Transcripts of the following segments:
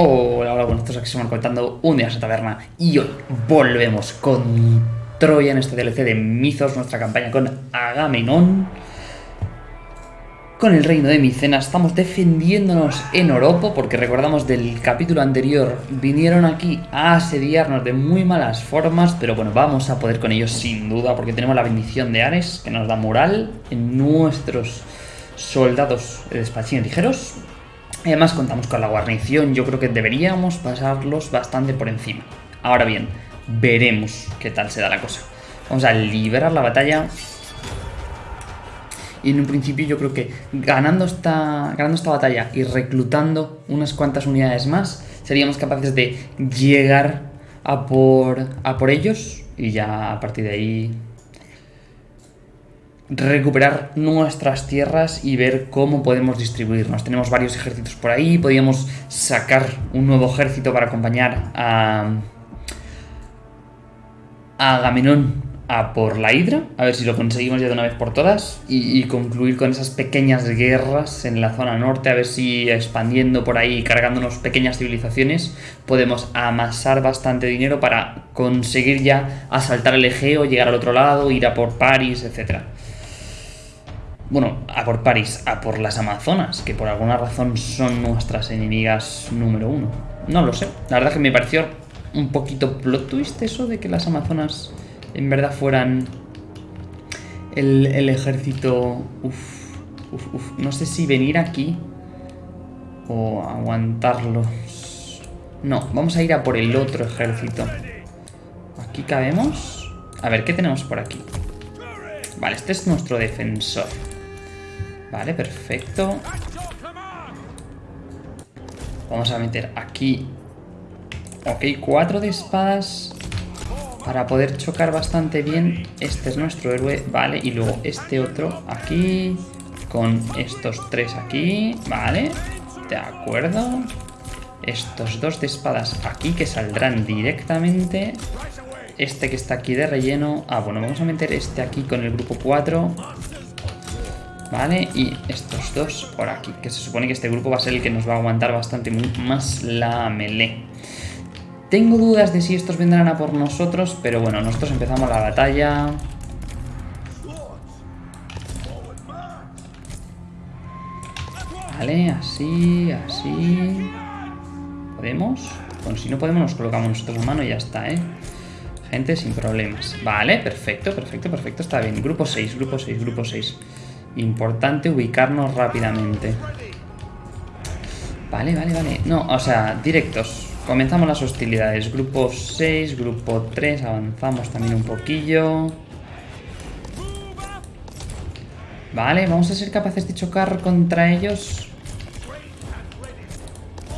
Hola, hola, bueno, estos aquí van contando un día esa taberna y hoy volvemos con Troya en este DLC de Mizos, nuestra campaña con Agamenón. Con el reino de Micena estamos defendiéndonos en Oropo porque recordamos del capítulo anterior vinieron aquí a asediarnos de muy malas formas, pero bueno, vamos a poder con ellos sin duda porque tenemos la bendición de Ares que nos da moral en nuestros soldados de despachines ligeros Además contamos con la guarnición, yo creo que deberíamos pasarlos bastante por encima. Ahora bien, veremos qué tal se da la cosa. Vamos a liberar la batalla. Y en un principio yo creo que ganando esta, ganando esta batalla y reclutando unas cuantas unidades más, seríamos capaces de llegar a por, a por ellos y ya a partir de ahí recuperar nuestras tierras y ver cómo podemos distribuirnos. Tenemos varios ejércitos por ahí, podríamos sacar un nuevo ejército para acompañar a, a Agamenón a por la Hidra, a ver si lo conseguimos ya de una vez por todas y, y, concluir con esas pequeñas guerras en la zona norte, a ver si expandiendo por ahí, cargándonos pequeñas civilizaciones, podemos amasar bastante dinero para conseguir ya asaltar el Egeo, llegar al otro lado, ir a por París, etcétera. Bueno, a por París, a por las Amazonas, que por alguna razón son nuestras enemigas número uno. No lo sé. La verdad que me pareció un poquito plot twist eso de que las Amazonas en verdad fueran el, el ejército... Uf, uf, uf. No sé si venir aquí o aguantarlos. No, vamos a ir a por el otro ejército. ¿Aquí cabemos? A ver, ¿qué tenemos por aquí? Vale, este es nuestro defensor. Vale, perfecto. Vamos a meter aquí... Ok, cuatro de espadas para poder chocar bastante bien. Este es nuestro héroe, vale. Y luego este otro aquí, con estos tres aquí, vale. De acuerdo. Estos dos de espadas aquí que saldrán directamente. Este que está aquí de relleno. Ah, bueno, vamos a meter este aquí con el grupo 4. ¿Vale? Y estos dos por aquí, que se supone que este grupo va a ser el que nos va a aguantar bastante más la melee. Tengo dudas de si estos vendrán a por nosotros, pero bueno, nosotros empezamos la batalla. Vale, así, así... ¿Podemos? Bueno, si no podemos nos colocamos nosotros a mano y ya está, ¿eh? Gente, sin problemas. Vale, perfecto, perfecto, perfecto, está bien. Grupo 6, grupo 6, grupo 6. Importante ubicarnos rápidamente. Vale, vale, vale. No, o sea, directos. Comenzamos las hostilidades. Grupo 6, grupo 3. Avanzamos también un poquillo. Vale, vamos a ser capaces de chocar contra ellos.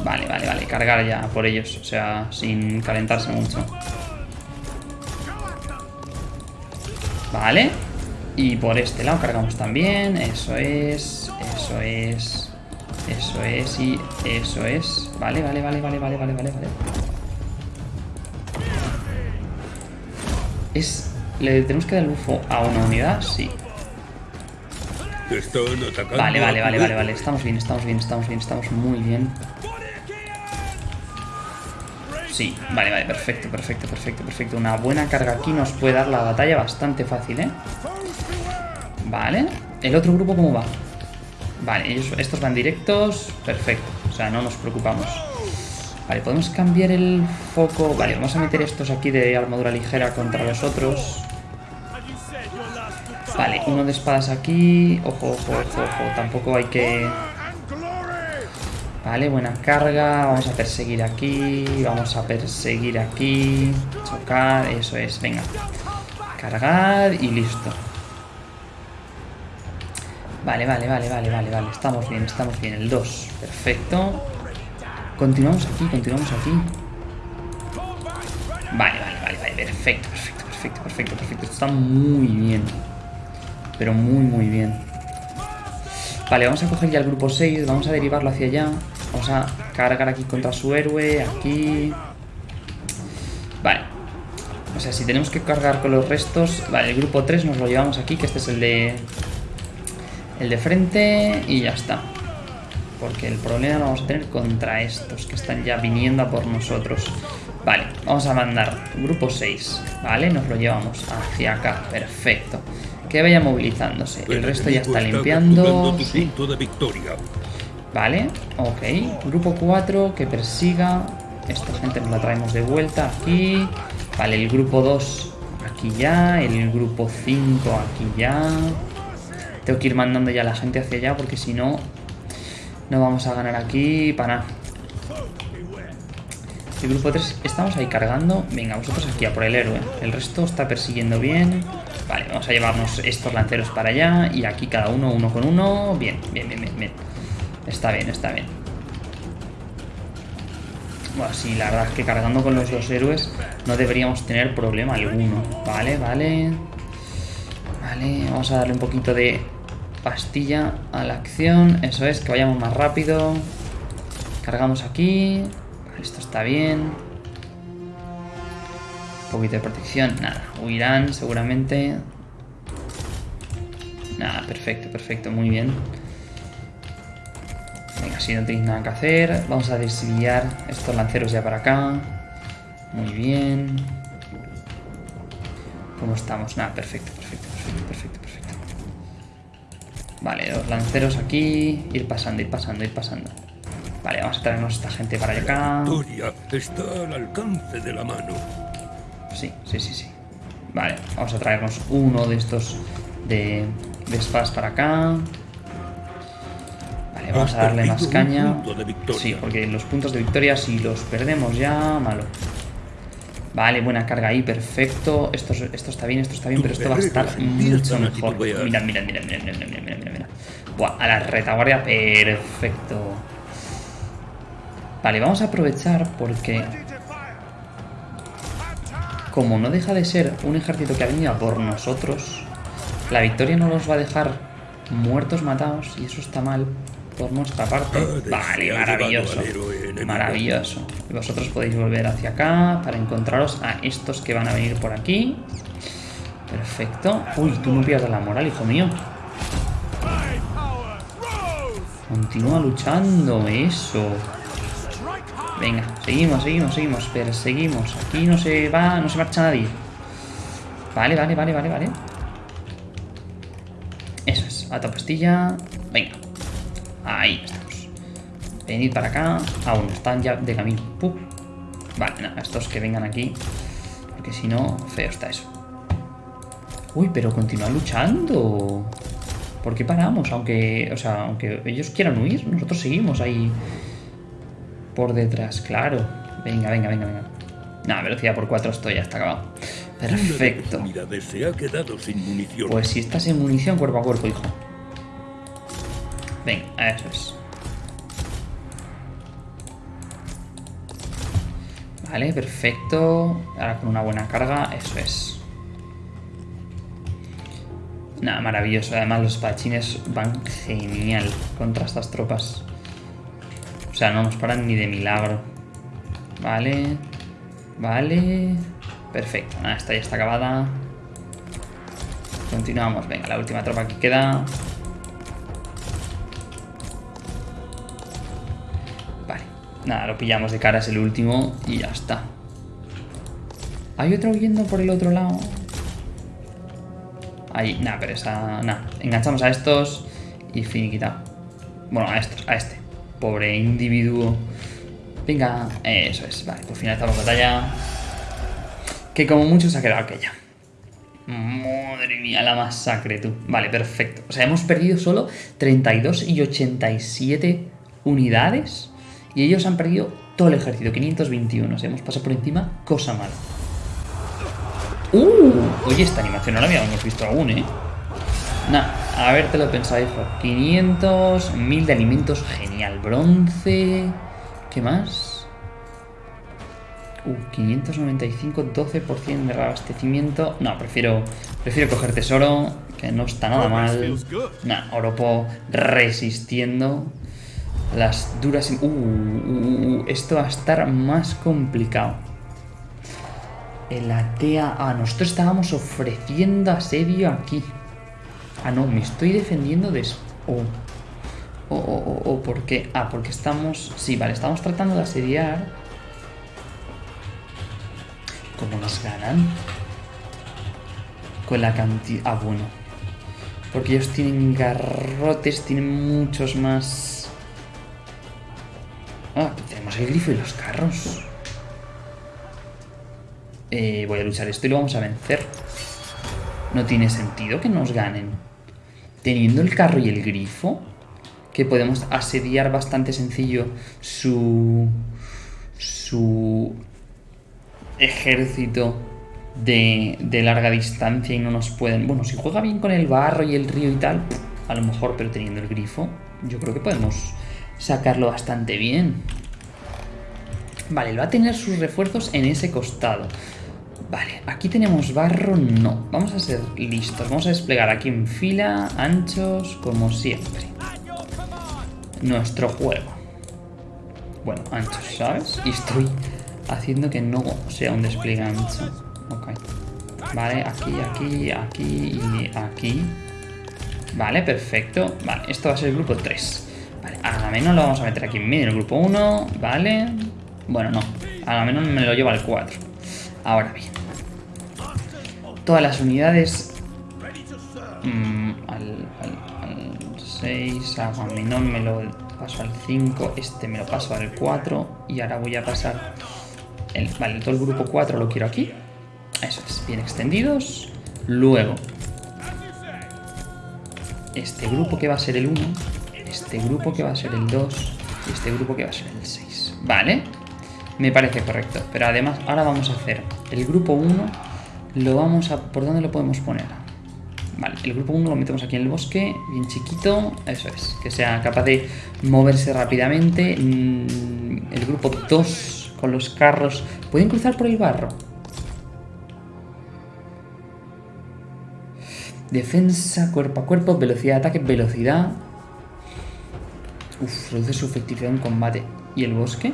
Vale, vale, vale. Cargar ya por ellos. O sea, sin calentarse mucho. Vale. Y por este lado cargamos también. Eso es. Eso es. Eso es y eso es. Vale, vale, vale, vale, vale, vale, vale, vale. Es... ¿Le tenemos que dar bufo a una unidad? Sí. Vale, vale, vale, vale, vale. Estamos bien, estamos bien, estamos bien, estamos muy bien. Sí, vale, vale, perfecto, perfecto, perfecto, perfecto. Una buena carga aquí nos puede dar la batalla bastante fácil, ¿eh? Vale. ¿El otro grupo cómo va? Vale, estos van directos. Perfecto. O sea, no nos preocupamos. Vale, podemos cambiar el foco. Vale, vamos a meter estos aquí de armadura ligera contra los otros. Vale, uno de espadas aquí. Ojo, ojo, ojo, ojo. Tampoco hay que... Vale, buena carga. Vamos a perseguir aquí. Vamos a perseguir aquí. Chocar. Eso es. Venga. Cargar y listo. Vale, vale, vale, vale, vale, vale. Estamos bien, estamos bien. El 2. Perfecto. Continuamos aquí, continuamos aquí. Vale, vale, vale, vale. Perfecto, perfecto, perfecto, perfecto, perfecto. está muy bien. Pero muy, muy bien. Vale, vamos a coger ya el grupo 6. Vamos a derivarlo hacia allá. Vamos a cargar aquí contra su héroe. Aquí. Vale. O sea, si tenemos que cargar con los restos... Vale, el grupo 3 nos lo llevamos aquí, que este es el de el de frente y ya está. Porque el problema lo vamos a tener contra estos que están ya viniendo a por nosotros. Vale, vamos a mandar grupo 6, ¿vale? Nos lo llevamos hacia acá, perfecto. Que vaya movilizándose. El resto ya está limpiando. Vale, ok. Grupo 4 que persiga. Esta gente nos la traemos de vuelta aquí. Vale, el grupo 2 aquí ya. El grupo 5 aquí ya. Tengo que ir mandando ya la gente hacia allá porque si no, no vamos a ganar aquí para nada. El grupo 3 estamos ahí cargando. Venga, vosotros aquí a por el héroe. El resto está persiguiendo bien. Vale, vamos a llevarnos estos lanceros para allá. Y aquí cada uno, uno con uno. Bien, bien, bien, bien. bien. Está bien, está bien. Bueno, sí, la verdad es que cargando con los dos héroes no deberíamos tener problema alguno. Vale, vale. Vale, vamos a darle un poquito de pastilla a la acción. Eso es, que vayamos más rápido. Cargamos aquí. Esto está bien. Un poquito de protección. Nada, huirán seguramente. Nada, perfecto, perfecto, muy bien. Venga, si no tenéis nada que hacer, vamos a desviar estos lanceros ya para acá. Muy bien. ¿Cómo estamos? Nada, perfecto, perfecto. Vale, los lanceros aquí. Ir pasando, ir pasando, ir pasando. Vale, vamos a traernos a esta gente para acá. está al alcance de la mano. Sí, sí, sí, sí. Vale, vamos a traernos uno de estos de, de spas para acá. Vale, vamos a darle más caña. Sí, porque los puntos de victoria, si los perdemos ya, malo. Vale, buena carga ahí, perfecto. Esto, esto está bien, esto está bien, pero esto va a estar mucho mejor. Mirad, mirad, mirad, mirad, mirad, mirad, mirad, mirad. Buah, a la retaguardia, perfecto. Vale, vamos a aprovechar porque... Como no deja de ser un ejército que ha venido a por nosotros, la victoria no los va a dejar muertos, matados, y eso está mal por nuestra parte. Vale, maravilloso. Maravilloso. Y vosotros podéis volver hacia acá para encontraros a estos que van a venir por aquí. Perfecto. Uy, tú no pierdas la moral, hijo mío. Continúa luchando, eso. Venga, seguimos, seguimos, seguimos. Perseguimos. Aquí no se va, no se marcha nadie. Vale, vale, vale, vale, vale. Eso es. Ata pastilla. Venga. Ahí estamos. Venid para acá. Aún están ya de camino. Vale, nada, estos que vengan aquí. Porque si no, feo está eso. Uy, pero continúa luchando. ¿Por qué paramos? Aunque, o sea, aunque ellos quieran huir, nosotros seguimos ahí por detrás, claro. Venga, venga, venga, venga. Nada, velocidad por 4 esto ya está acabado. Perfecto. Pues si estás en munición cuerpo a cuerpo, hijo. Venga, eso es. Vale, perfecto. Ahora con una buena carga, eso es. Nada, maravilloso. Además los espadachines van genial contra estas tropas. O sea, no nos paran ni de milagro. Vale. Vale. Perfecto. Nada, esta ya está acabada. Continuamos. Venga, la última tropa que queda. Nada, lo pillamos de cara, es el último y ya está. Hay otro huyendo por el otro lado. Ahí, nada, pero esa... Nada, enganchamos a estos y finiquitado. Bueno, a estos, a este. Pobre individuo. Venga, eso es. Vale, pues finalizamos la batalla. Que como mucho se ha quedado aquella. Madre mía, la masacre, tú. Vale, perfecto. O sea, hemos perdido solo 32 y 87 unidades. Y ellos han perdido todo el ejército, 521. O sea, hemos pasado por encima, cosa mala. ¡Uh! Oye, esta animación no la habíamos visto aún, ¿eh? Nah, a ver, te lo pensado, hijo. 500, 1000 de alimentos, genial. Bronce... ¿Qué más? Uh, 595, 12% de reabastecimiento. No, prefiero, prefiero coger tesoro, que no está nada mal. Nah, Oropo resistiendo las duras... Uh, uh, uh, esto va a estar más complicado. El Atea... Ah, nosotros estábamos ofreciendo asedio aquí. Ah, no, me estoy defendiendo de... Oh. O, o, o, por qué? Ah, porque estamos... Sí, vale, estamos tratando de asediar. ¿Cómo nos ganan? Con la cantidad... Ah, bueno. Porque ellos tienen garrotes, tienen muchos más... Ah, tenemos el grifo y los carros. Eh, voy a luchar esto y lo vamos a vencer. No tiene sentido que nos ganen. Teniendo el carro y el grifo, que podemos asediar bastante sencillo su... su ejército de, de, larga distancia y no nos pueden... Bueno, si juega bien con el barro y el río y tal, a lo mejor, pero teniendo el grifo, yo creo que podemos sacarlo bastante bien. Vale, va a tener sus refuerzos en ese costado. Vale, aquí tenemos barro, no. Vamos a ser listos. Vamos a desplegar aquí en fila, anchos, como siempre. Nuestro juego. Bueno, anchos, ¿sabes? Y estoy haciendo que no sea un despliegue ancho. Ok. Vale, aquí, aquí, aquí y aquí. Vale, perfecto. Vale, esto va a ser el grupo 3. Vale, a menos lo vamos a meter aquí en medio, el grupo 1. Vale. Bueno, no. A menos me lo lleva al 4. Ahora bien. Todas las unidades... Mmm, al, al, al 6, a Minón me lo paso al 5, este me lo paso al 4 y ahora voy a pasar... El, vale, todo el grupo 4 lo quiero aquí. Eso es, bien extendidos. Luego, este grupo que va a ser el 1, este grupo que va a ser el 2 y este grupo que va a ser el 6. Vale, me parece correcto. Pero además, ahora vamos a hacer el grupo 1, lo vamos a... ¿Por dónde lo podemos poner? Vale, el grupo 1 lo metemos aquí en el bosque, bien chiquito, eso es, que sea capaz de moverse rápidamente. El grupo 2 con los carros, ¿pueden cruzar por el barro? Defensa, cuerpo a cuerpo, velocidad de ataque, velocidad. Uf, reduce su efectividad en combate. ¿Y el bosque?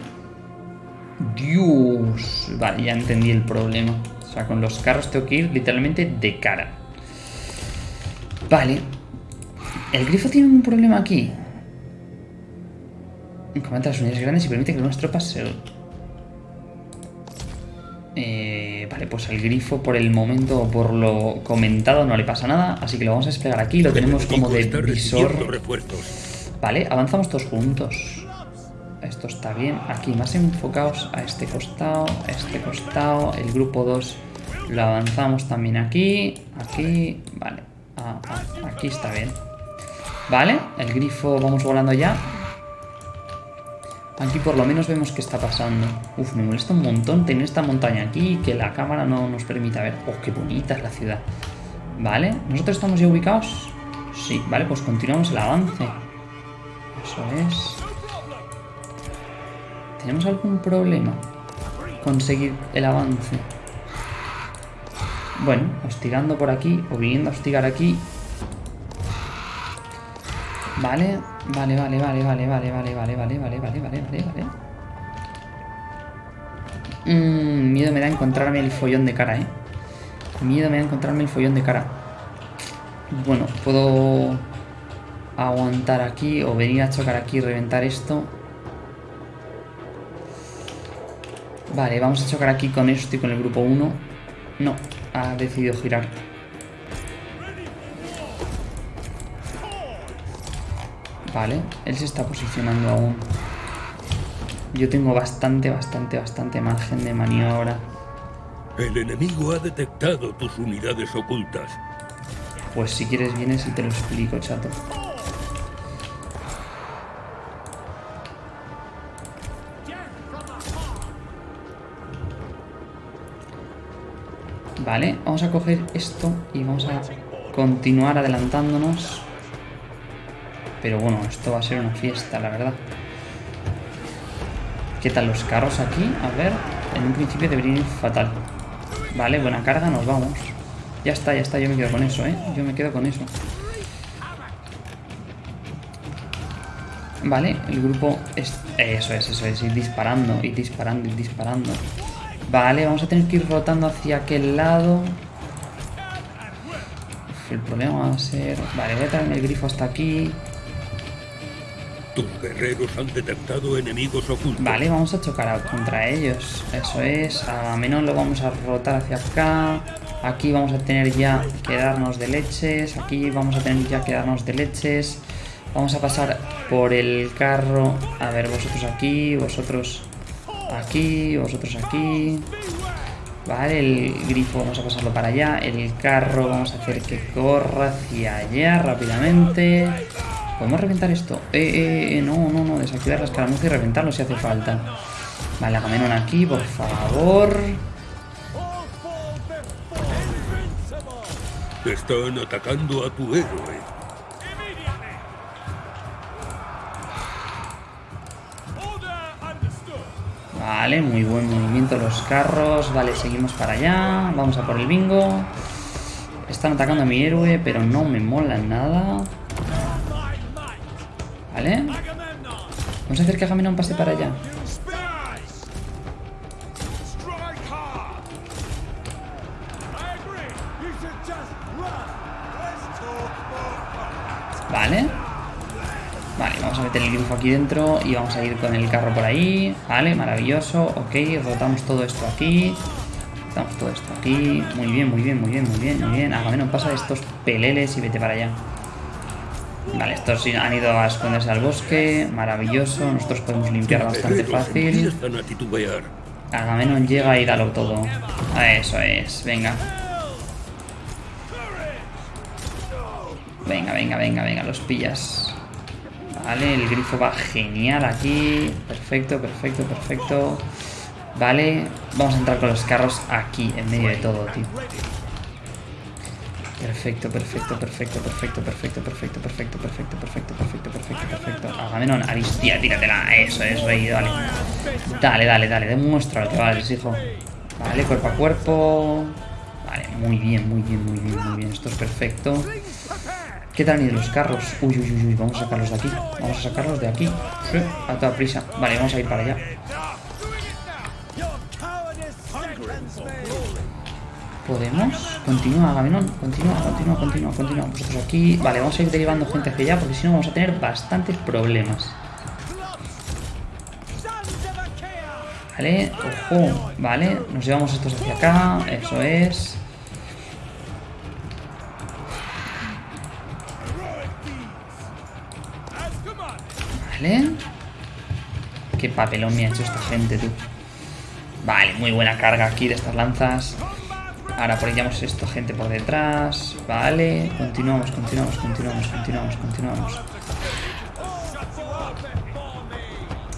Dios. Vale, ya entendí el problema. O sea, con los carros tengo que ir literalmente de cara. Vale. El grifo tiene un problema aquí. Comenta las unidades grandes y permite que nuestras tropas se... Eh, vale, pues el grifo por el momento, por lo comentado, no le pasa nada. Así que lo vamos a desplegar aquí. Lo tenemos como de visor. Vale, avanzamos todos juntos. Esto está bien. Aquí más enfocados a este costado, a este costado. El grupo 2 lo avanzamos también aquí, aquí. Vale, aquí está bien. Vale, el grifo vamos volando ya. Aquí por lo menos vemos qué está pasando. Uf, me molesta un montón tener esta montaña aquí y que la cámara no nos permita ver. Oh, qué bonita es la ciudad. Vale, ¿nosotros estamos ya ubicados? Sí, vale, pues continuamos el avance. Eso es. ¿Tenemos algún problema? Conseguir el avance. Bueno, hostigando por aquí o viniendo a hostigar aquí. Vale, vale, vale, vale, vale, vale, vale, vale, vale, vale, vale, vale, vale, vale. Mmm, miedo me da encontrarme el follón de cara, eh. Miedo me da encontrarme el follón de cara. Bueno, puedo aguantar aquí o venir a chocar aquí y reventar esto. Vale, vamos a chocar aquí con esto y con el grupo 1. No, ha decidido girar. Vale, él se está posicionando aún. Yo tengo bastante, bastante, bastante margen de maniobra. El enemigo ha detectado tus unidades ocultas. Pues si quieres vienes y te lo explico, chato. Vale, vamos a coger esto y vamos a continuar adelantándonos. Pero bueno, esto va a ser una fiesta, la verdad. ¿Qué tal los carros aquí? A ver, en un principio deberían ir fatal. Vale, buena carga, nos vamos. Ya está, ya está, yo me quedo con eso, ¿eh? Yo me quedo con eso. Vale, el grupo es... Eso es, eso es, ir disparando, ir disparando, ir disparando. Vale, vamos a tener que ir rotando hacia aquel lado. Uf, el problema va a ser... Vale, voy a traerme el grifo hasta aquí. Tus guerreros han detectado enemigos ocultos. Vale, vamos a chocar contra ellos. Eso es. A menos lo vamos a rotar hacia acá. Aquí vamos a tener ya que darnos de leches. Aquí vamos a tener ya que darnos de leches. Vamos a pasar por el carro. A ver, vosotros aquí, vosotros aquí, vosotros aquí. Vale, el grifo vamos a pasarlo para allá. El carro vamos a hacer que corra hacia allá rápidamente. ¿Podemos reventar esto? Eh, eh, eh, no, no, no. Desactivar la escaramuza y reventarlo si hace falta. Vale, Agamenón aquí, por favor. Están atacando a tu héroe. Vale, muy buen movimiento los carros. Vale, seguimos para allá. Vamos a por el bingo. Están atacando a mi héroe, pero no me mola nada. Vale. Vamos a hacer que Agamenón pase para allá. Meter el grifo aquí dentro y vamos a ir con el carro por ahí. Vale, maravilloso. Ok, rotamos todo esto aquí. Rotamos todo esto aquí. Muy bien, muy bien, muy bien, muy bien, muy bien. Agamenón pasa de estos peleles y vete para allá. Vale, estos han ido a esconderse al bosque. Maravilloso. Nosotros podemos limpiar bastante fácil. Agamenón llega y dalo todo. Eso es. Venga. Venga, venga, venga, venga. Los pillas. Vale, el grifo va genial aquí. Perfecto, perfecto, perfecto. Vale, vamos a entrar con los carros aquí, en medio de todo, tío. Perfecto, perfecto, perfecto, perfecto, perfecto, perfecto, perfecto, perfecto, perfecto, perfecto, perfecto, perfecto. Agamenón, Aristia, tíratela. Eso es, rey, dale. Dale, dale, dale, demuestra lo que vales, hijo. Vale, cuerpo a cuerpo. Vale, muy bien, muy bien, muy bien, muy bien. Esto es perfecto. ¿Qué tal ni los carros? Uy, uy, uy, uy, vamos a sacarlos de aquí. Vamos a sacarlos de aquí. a toda prisa. Vale, vamos a ir para allá. ¿Podemos? Continúa, Gaminón. Continúa, continúa, continúa, continúa. Vosotros aquí. Vale, vamos a ir derivando gente hacia allá porque si no vamos a tener bastantes problemas. Vale, ojo. Vale, nos llevamos estos hacia acá. Eso es. Vale. Qué papelón me ha hecho esta gente, tú. Vale, muy buena carga aquí de estas lanzas. Ahora apoyamos esto, gente por detrás. Vale, continuamos, continuamos, continuamos, continuamos, continuamos.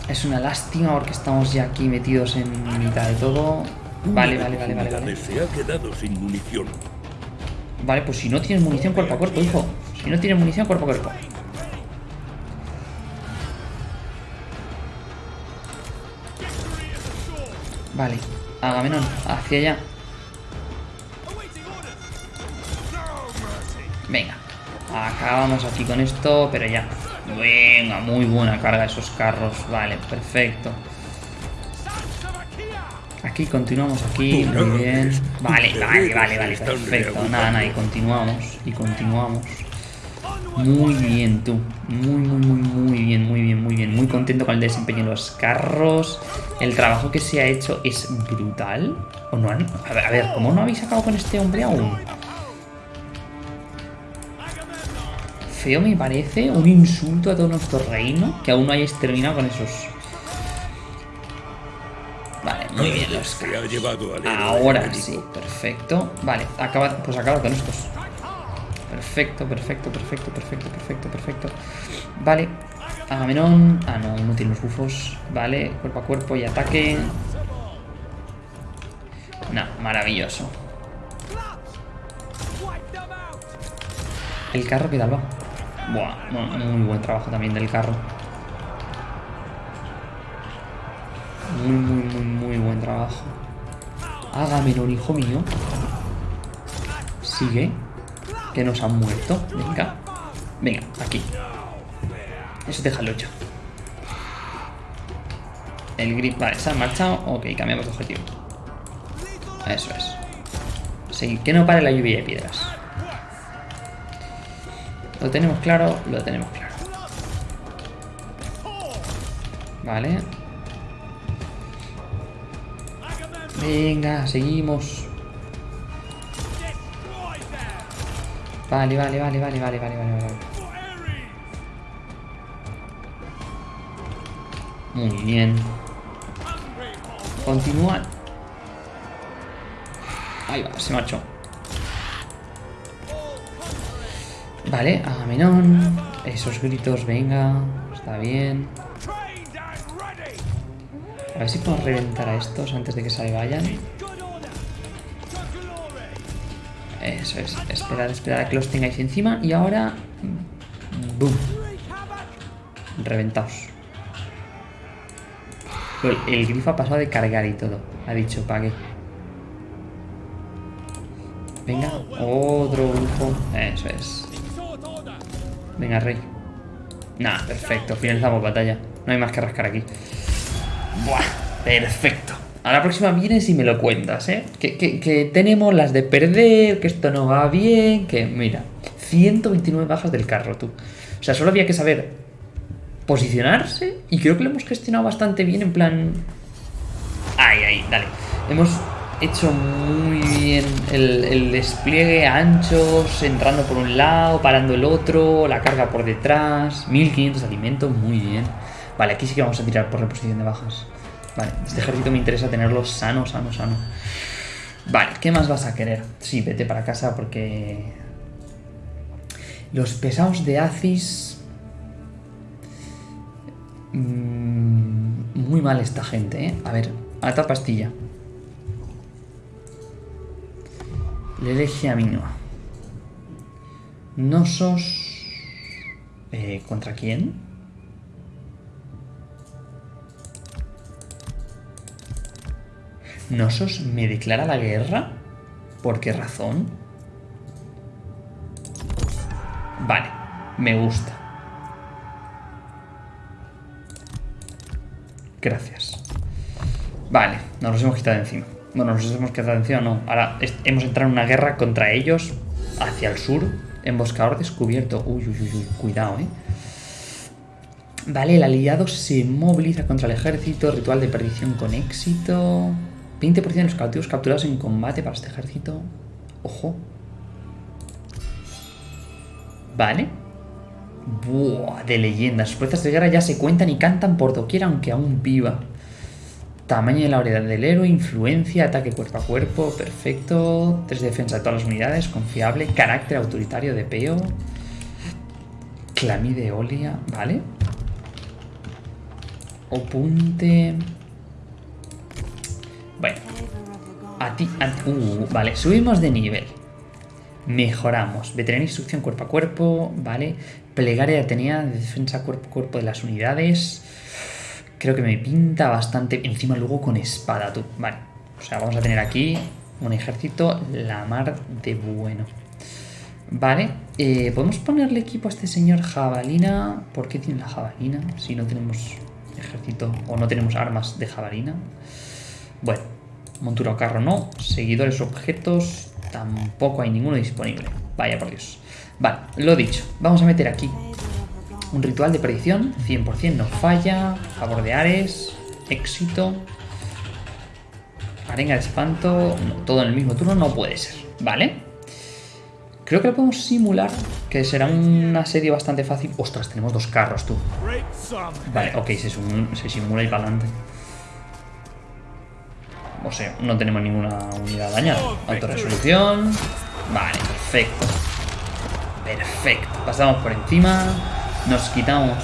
Es una lástima porque estamos ya aquí metidos en mitad de todo. Vale, vale, vale, vale, vale. Se ha quedado sin munición. Vale, pues si no tienes munición cuerpo a cuerpo, hijo. Si no tienes munición cuerpo a cuerpo. Vale, Agamenón, hacia allá. Venga, acabamos aquí con esto, pero ya. Venga, muy buena carga esos carros. Vale, perfecto. Aquí continuamos aquí, muy bien. Vale, vale, vale, vale, perfecto. Nada, nada, y continuamos, y continuamos. Muy bien, tú. Muy, muy, muy, muy bien, muy bien, muy bien. Muy contento con el desempeño de los carros. El trabajo que se ha hecho es brutal. ¿O no han... A ver, a ver, ¿cómo no habéis acabado con este hombre aún? Feo me parece, un insulto a todo nuestro reino, que aún no hayáis terminado con esos... Vale, muy bien los carros. Ahora sí, perfecto. Vale, acaba, pues acaba con estos. Perfecto, perfecto, perfecto, perfecto, perfecto, perfecto. Vale. Agamenón. Ah, no, tiene los bufos. Vale, cuerpo a cuerpo y ataque. No, maravilloso. El carro, ¿qué tal va? Buah, muy buen trabajo también del carro. Muy, muy, muy, muy buen trabajo. Agamenón, hijo mío. Sigue que nos han muerto. Venga. Venga, aquí. Eso déjalo hecho. El grip, vale, se ha marchado. Ok, cambiamos de objetivo. Eso es. Sí, que no pare la lluvia de piedras. Lo tenemos claro, lo tenemos claro. Vale. Venga, seguimos. Vale, vale, vale, vale, vale, vale, vale, vale. Muy bien. Continúa. Ahí va, se marchó. Vale, Agamenón. Esos gritos, venga. Está bien. A ver si puedo reventar a estos antes de que se vayan. Eso es. Esperar, esperar a que los tengáis encima. Y ahora... ¡Bum! Reventaos. El, el grifo ha pasado de cargar y todo. Ha dicho, pague. Venga, otro grupo. Eso es. Venga, rey. Nah, perfecto. Finalizamos batalla. No hay más que rascar aquí. Buah, perfecto. A la próxima vienes y me lo cuentas, ¿eh? Que, tenemos las de perder, que esto no va bien, que mira, 129 bajas del carro, tú. O sea, solo había que saber posicionarse y creo que lo hemos gestionado bastante bien en plan... Ahí, ahí, dale. Hemos hecho muy bien el, el, despliegue anchos, entrando por un lado, parando el otro, la carga por detrás, 1500 de alimentos, muy bien. Vale, aquí sí que vamos a tirar por reposición de bajas. Vale, este ejército me interesa tenerlo sano, sano, sano. Vale, ¿qué más vas a querer? Sí, vete para casa porque... Los pesados de Aziz... Mm, muy mal esta gente, ¿eh? A ver, ata pastilla. Le elegí a Minoa. Eh, ¿Contra quién? ¿Nosos me declara la guerra? ¿Por qué razón? Vale, me gusta. Gracias. Vale, nos los hemos quitado encima. Bueno, nos hemos quitado encima, no. Ahora hemos entrado en una guerra contra ellos hacia el sur. Emboscador descubierto. Uy, uy, uy, uy. Cuidado, eh. Vale, el aliado se moviliza contra el ejército. Ritual de perdición con éxito. 20% de los cautivos capturados en combate para este ejército. Ojo. Vale. Buah, de leyenda. Sus fuerzas de guerra ya se cuentan y cantan por doquier, aunque aún viva. Tamaño de la variedad del héroe, influencia, ataque cuerpo a cuerpo, perfecto. Tres de defensa de todas las unidades, confiable. Carácter autoritario de peo. Clamide Olia, vale. Opunte. A ti, uh, vale, subimos de nivel. Mejoramos. Veterinaria instrucción cuerpo a cuerpo, vale. Plegaria de defensa cuerpo a cuerpo de las unidades. Creo que me pinta bastante. Encima luego con espada, tú. Vale. O sea, vamos a tener aquí un ejército la mar de bueno. Vale. Eh, ¿Podemos ponerle equipo a este señor jabalina? ¿Por qué tiene la jabalina? Si no tenemos ejército o no tenemos armas de jabalina. Bueno, montura o carro no. Seguidores objetos, tampoco hay ninguno disponible. Vaya por Dios. Vale, lo dicho. Vamos a meter aquí un ritual de predicción. 100% no falla. Favor de Ares. Éxito. Arenga de espanto. todo en el mismo turno no puede ser. Vale. Creo que lo podemos simular, que será una serie bastante fácil. Ostras, tenemos dos carros, tú. Vale, ok, se, se simula y para adelante. O sea, no tenemos ninguna unidad dañada. Autoresolución. Vale, perfecto. Perfecto. Pasamos por encima. Nos quitamos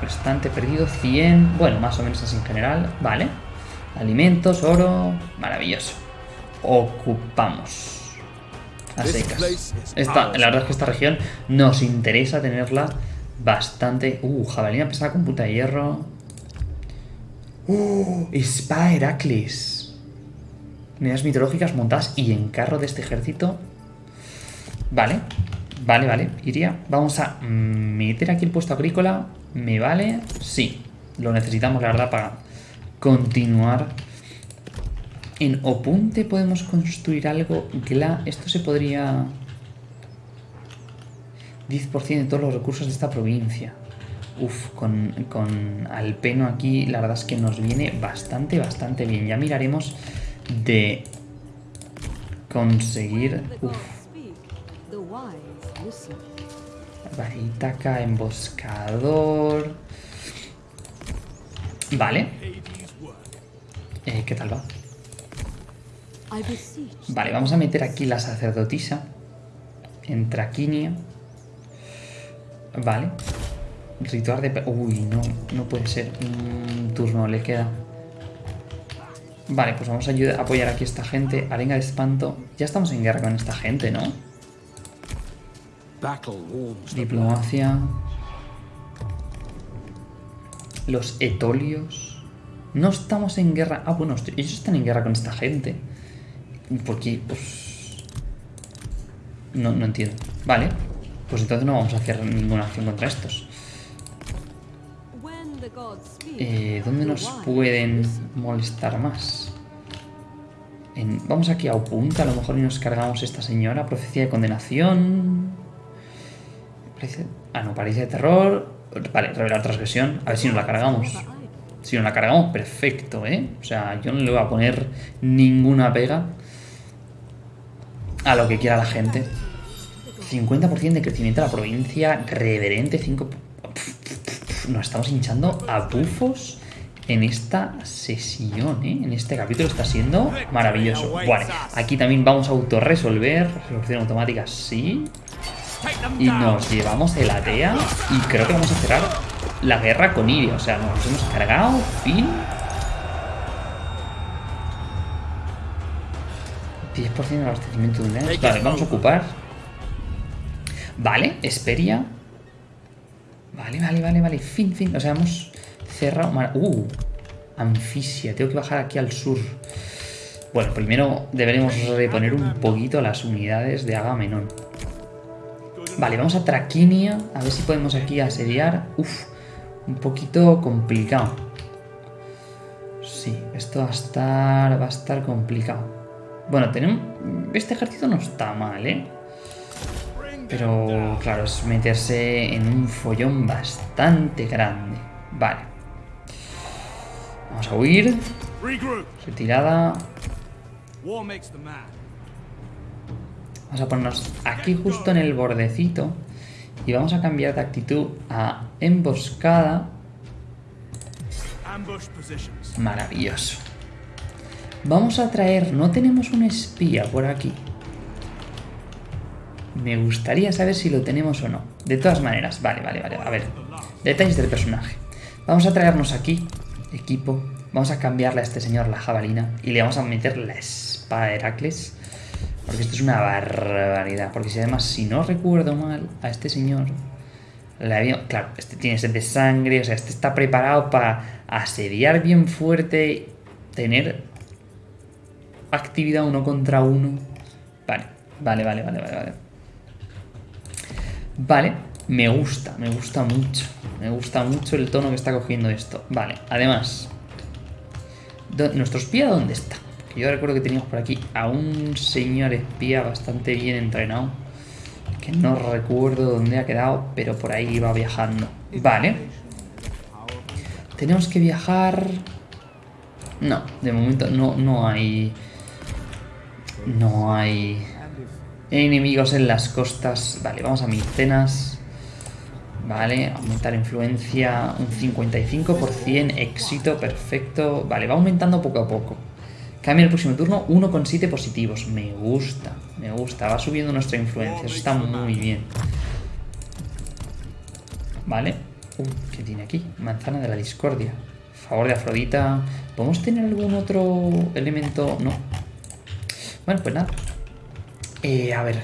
restante perdido 100. Bueno, más o menos así en general. Vale. Alimentos, oro. Maravilloso. Ocupamos. A secas. Esta, la verdad es que esta región nos interesa tenerla bastante... Uh, jabalina pesada con puta de hierro. Uh, espada Heracles unidades mitológicas montadas y en carro de este ejército. Vale, vale, vale. Iría. Vamos a meter aquí el puesto agrícola. ¿Me vale? Sí. Lo necesitamos, la verdad, para continuar. En Opunte podemos construir algo. Gla. Esto se podría... 10% de todos los recursos de esta provincia. Uf, con, con Alpeno aquí la verdad es que nos viene bastante, bastante bien. Ya miraremos de conseguir... Uf, emboscador... Vale. Eh, ¿Qué tal va? Vale, vamos a meter aquí la sacerdotisa. En Traquinia. Vale. Ritual de... Uy, no, no puede ser. Un turno le queda. Vale, pues vamos a ayudar, apoyar aquí a esta gente. Arenga de espanto. Ya estamos en guerra con esta gente, ¿no? Diplomacia. Los etolios. No estamos en guerra. Ah, bueno, ellos están en guerra con esta gente. ¿Por qué? Pues... No, no entiendo. Vale. Pues entonces no vamos a hacer ninguna acción contra estos. Eh, ¿Dónde nos pueden molestar más? vamos aquí a Opunta, a lo mejor y nos cargamos esta señora. Profecía de condenación. ah, no, parece de terror. Vale, revelar transgresión. A ver si nos la cargamos. Si nos la cargamos, perfecto, ¿eh? O sea, yo no le voy a poner ninguna pega a lo que quiera la gente. 50% de crecimiento de la provincia, reverente, 5... Nos estamos hinchando a bufos en esta sesión, ¿eh? En este capítulo está siendo maravilloso. Vale, aquí también vamos a autorresolver. Resolución automática, sí. Y nos llevamos el ATEA y creo que vamos a cerrar la guerra con Iria. O sea, nos hemos cargado, fin. 10% de abastecimiento de unidades. Vale, vamos a ocupar. Vale, Esperia. Vale, vale, vale, vale. Fin, fin. O sea, hemos cerrado... Uh, Anfisia. Tengo que bajar aquí al sur. Bueno, primero deberemos reponer un poquito las unidades de Agamenón. Vale, vamos a Traquinia. A ver si podemos aquí asediar. Uf, un poquito complicado. Sí, esto va a estar, va a estar complicado. Bueno, tenemos... Este ejército no está mal, ¿eh? Pero, claro, es meterse en un follón bastante grande. Vale. Vamos a huir. Retirada. Vamos a ponernos aquí justo en el bordecito. Y vamos a cambiar de actitud a emboscada. Maravilloso. Vamos a traer... No tenemos un espía por aquí. Me gustaría saber si lo tenemos o no. De todas maneras, vale, vale, vale. A ver, detalles del personaje. Vamos a traernos aquí, equipo. Vamos a cambiarle a este señor la jabalina. Y le vamos a meter la espada de Heracles. Porque esto es una barbaridad. Porque si además, si no recuerdo mal, a este señor... Le había, claro, este tiene sed de sangre. O sea, este está preparado para asediar bien fuerte. Tener actividad uno contra uno. Vale, vale, vale, vale, vale, vale. Vale, me gusta, me gusta mucho. Me gusta mucho el tono que está cogiendo esto. Vale, además, ¿nuestro espía dónde está? yo recuerdo que teníamos por aquí a un señor espía bastante bien entrenado. Que no recuerdo dónde ha quedado, pero por ahí iba viajando. Vale. Tenemos que viajar... No, de momento no, no hay no hay enemigos en las costas. Vale, vamos a Micenas. Vale, aumentar influencia un 55%, éxito, perfecto. Vale, va aumentando poco a poco. Cambia el próximo turno, 1,7 positivos. Me gusta, me gusta. Va subiendo nuestra influencia, eso está muy bien. Vale. Uh, ¿qué tiene aquí? Manzana de la discordia. Favor de Afrodita. ¿Podemos tener algún otro elemento? No, bueno, pues nada. Eh, a ver.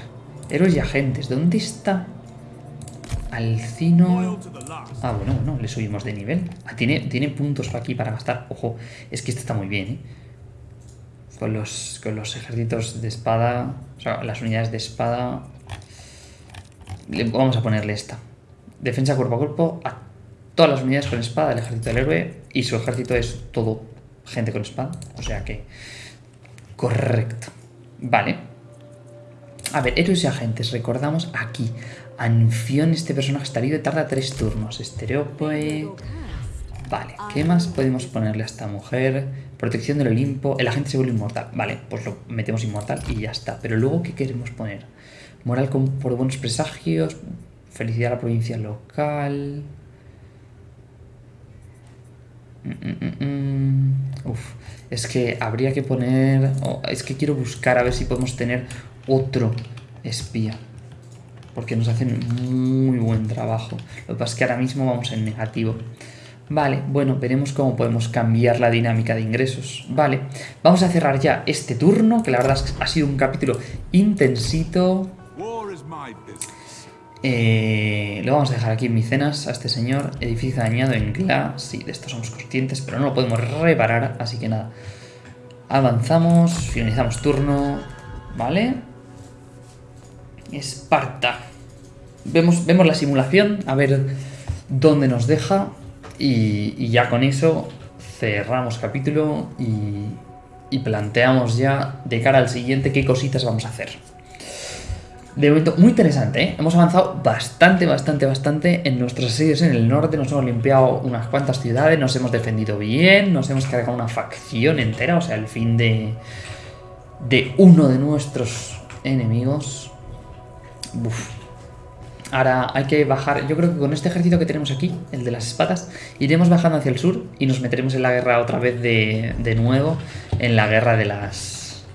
Héroes y agentes. ¿Dónde está Alcino? Ah, bueno, bueno, le subimos de nivel. Ah, tiene, tiene puntos aquí para gastar. Ojo, es que este está muy bien, ¿eh? Con los, con los ejércitos de espada, o sea, las unidades de espada. vamos a ponerle esta. Defensa cuerpo a cuerpo a todas las unidades con espada del ejército del héroe. Y su ejército es todo gente con espada. O sea que... Correcto. Vale. A ver, héroes y agentes, recordamos aquí. Anfión, este personaje está y tarda tres turnos. Estereopoe... Vale, ¿qué más podemos ponerle a esta mujer? Protección del Olimpo, el agente se vuelve inmortal. Vale, pues lo metemos inmortal y ya está. Pero luego, ¿qué queremos poner? Moral con, por buenos presagios, felicidad a la provincia local... Mm, mm, mm, Uf, es que habría que poner... oh, es que quiero buscar a ver si podemos tener otro espía. Porque nos hacen muy buen trabajo. Lo que pasa es que ahora mismo vamos en negativo. Vale, bueno, veremos cómo podemos cambiar la dinámica de ingresos. Vale, vamos a cerrar ya este turno, que la verdad es que ha sido un capítulo intensito. Eh, lo vamos a dejar aquí en Micenas a este señor. Edificio dañado en Gla. Sí, de esto somos conscientes, pero no lo podemos reparar, así que nada. Avanzamos, finalizamos turno. ¿Vale? Esparta. Vemos, vemos la simulación, a ver dónde nos deja. Y, ya con eso cerramos capítulo y, y planteamos ya de cara al siguiente qué cositas vamos a hacer. De momento, muy interesante, ¿eh? Hemos avanzado bastante, bastante, bastante en nuestros asedios en el norte. Nos hemos limpiado unas cuantas ciudades, nos hemos defendido bien, nos hemos cargado una facción entera, o sea, el fin de, de uno de nuestros enemigos. Ahora hay que bajar, yo creo que con este ejército que tenemos aquí, el de las espadas, iremos bajando hacia el sur y nos meteremos en la guerra otra vez de, de nuevo, en la guerra de las,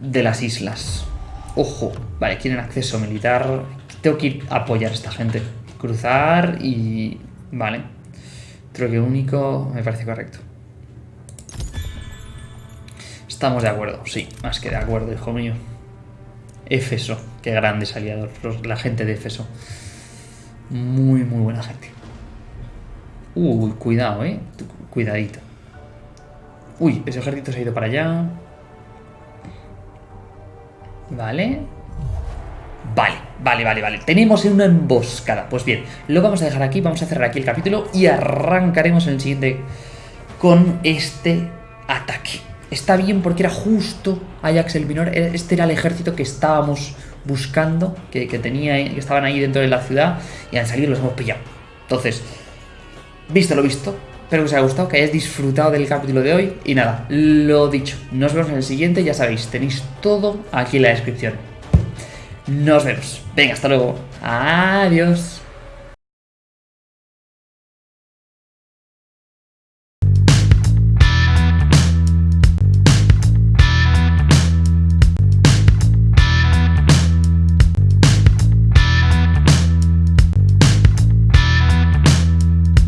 de las islas. Ojo, vale, quieren acceso militar. Tengo que ir a apoyar a esta gente. Cruzar y... Vale. Creo que único me parece correcto. Estamos de acuerdo, sí, más que de acuerdo, hijo mío. Éfeso, qué grandes aliados, los- la gente de Éfeso. Muy, muy buena gente. Uy, cuidado, eh. Cuidadito. Uy, ese ejército se ha ido para allá. Vale. Vale, vale, vale, vale. Tenemos una emboscada. Pues bien, lo vamos a dejar aquí, vamos a cerrar aquí el capítulo y arrancaremos en el siguiente con este ataque. Está bien porque era justo Ajax el Minor. Este era el ejército que estábamos buscando, que, que tenía, que estaban ahí dentro de la ciudad y han salido y los hemos pillado. Entonces, visto lo visto, espero que os haya gustado, que hayáis disfrutado del capítulo de hoy. Y nada, lo dicho, nos vemos en el siguiente, ya sabéis, tenéis todo aquí en la descripción. Nos vemos. Venga, hasta luego. Adiós.